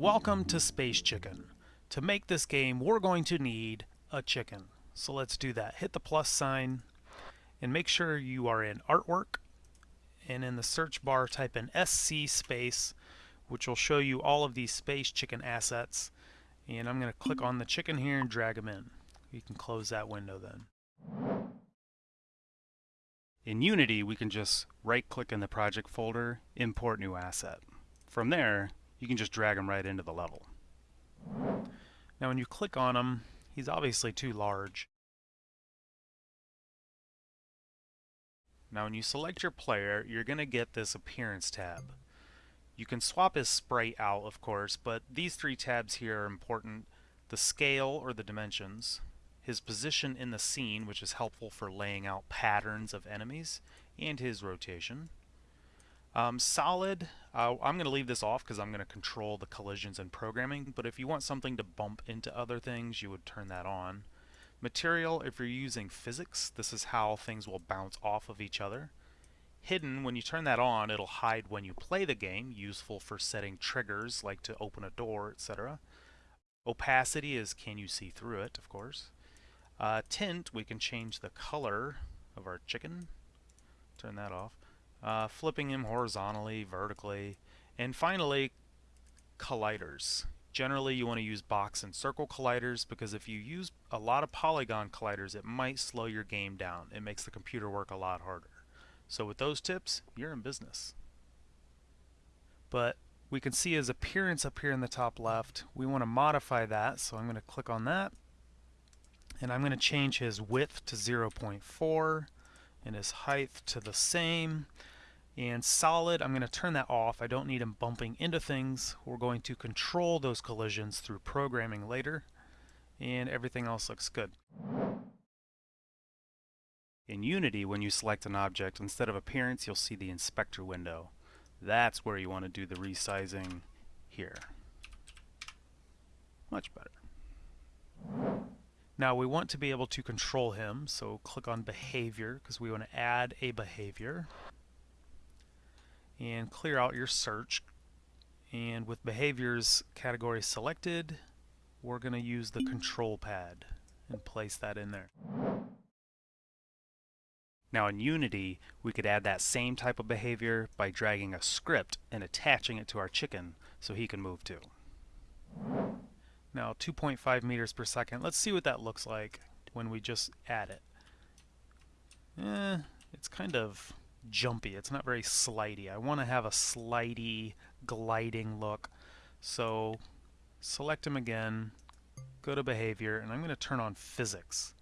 Welcome to Space Chicken. To make this game, we're going to need a chicken. So let's do that. Hit the plus sign and make sure you are in artwork and in the search bar type in SC space which will show you all of these space chicken assets and I'm going to click on the chicken here and drag them in. You can close that window then. In Unity we can just right click in the project folder, import new asset. From there you can just drag him right into the level. Now when you click on him, he's obviously too large. Now when you select your player, you're going to get this appearance tab. You can swap his sprite out, of course, but these three tabs here are important. The scale, or the dimensions, his position in the scene, which is helpful for laying out patterns of enemies, and his rotation. Um, solid, uh, I'm going to leave this off because I'm going to control the collisions and programming, but if you want something to bump into other things, you would turn that on. Material, if you're using physics, this is how things will bounce off of each other. Hidden, when you turn that on, it'll hide when you play the game, useful for setting triggers like to open a door, etc. Opacity is can you see through it, of course. Uh, tint, we can change the color of our chicken. Turn that off uh, flipping him horizontally, vertically, and finally colliders. Generally you want to use box and circle colliders because if you use a lot of polygon colliders it might slow your game down. It makes the computer work a lot harder. So with those tips, you're in business. But we can see his appearance up here in the top left. We want to modify that, so I'm going to click on that. And I'm going to change his width to 0.4 and his height to the same. And solid, I'm going to turn that off. I don't need him bumping into things. We're going to control those collisions through programming later. And everything else looks good. In Unity, when you select an object, instead of appearance, you'll see the inspector window. That's where you want to do the resizing here. Much better. Now we want to be able to control him, so click on behavior because we want to add a behavior and clear out your search and with behaviors category selected we're going to use the control pad and place that in there. Now in Unity we could add that same type of behavior by dragging a script and attaching it to our chicken so he can move too. Now 2.5 meters per second, let's see what that looks like when we just add it. Eh, it's kind of jumpy. It's not very slidey. I want to have a slidey, gliding look. So select him again, go to behavior, and I'm going to turn on physics.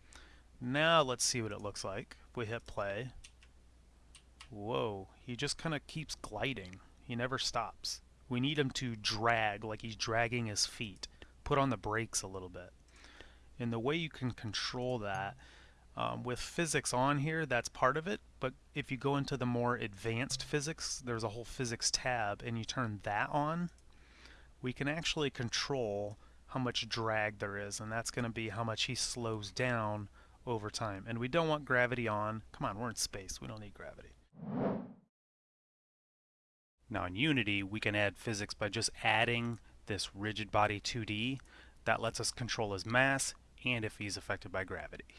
Now let's see what it looks like. We hit play, whoa, he just kind of keeps gliding. He never stops. We need him to drag like he's dragging his feet. Put on the brakes a little bit. And the way you can control that um, with physics on here, that's part of it, but if you go into the more advanced physics, there's a whole physics tab, and you turn that on, we can actually control how much drag there is, and that's going to be how much he slows down over time. And we don't want gravity on. Come on, we're in space. We don't need gravity. Now in Unity, we can add physics by just adding this rigid body 2D. That lets us control his mass and if he's affected by gravity.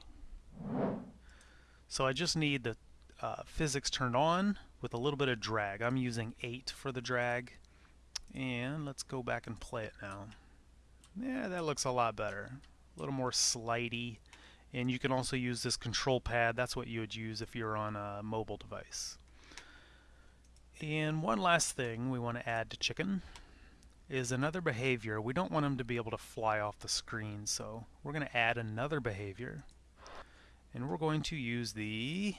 So I just need the uh, physics turned on with a little bit of drag. I'm using 8 for the drag. And let's go back and play it now. Yeah, that looks a lot better. A little more slidey. And you can also use this control pad. That's what you would use if you're on a mobile device. And one last thing we want to add to Chicken is another behavior. We don't want them to be able to fly off the screen, so we're going to add another behavior. And we're going to use the,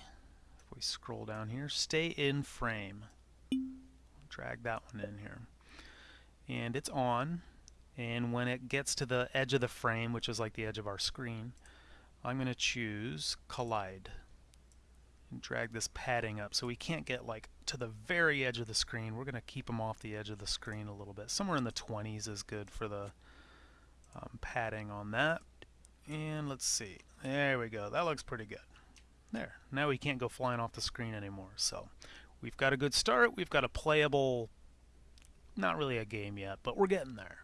if we scroll down here, stay in frame. Drag that one in here. And it's on. And when it gets to the edge of the frame, which is like the edge of our screen, I'm going to choose collide and drag this padding up so we can't get like to the very edge of the screen. We're going to keep them off the edge of the screen a little bit. Somewhere in the 20s is good for the um, padding on that. And let's see. There we go. That looks pretty good. There. Now we can't go flying off the screen anymore. So we've got a good start. We've got a playable, not really a game yet, but we're getting there.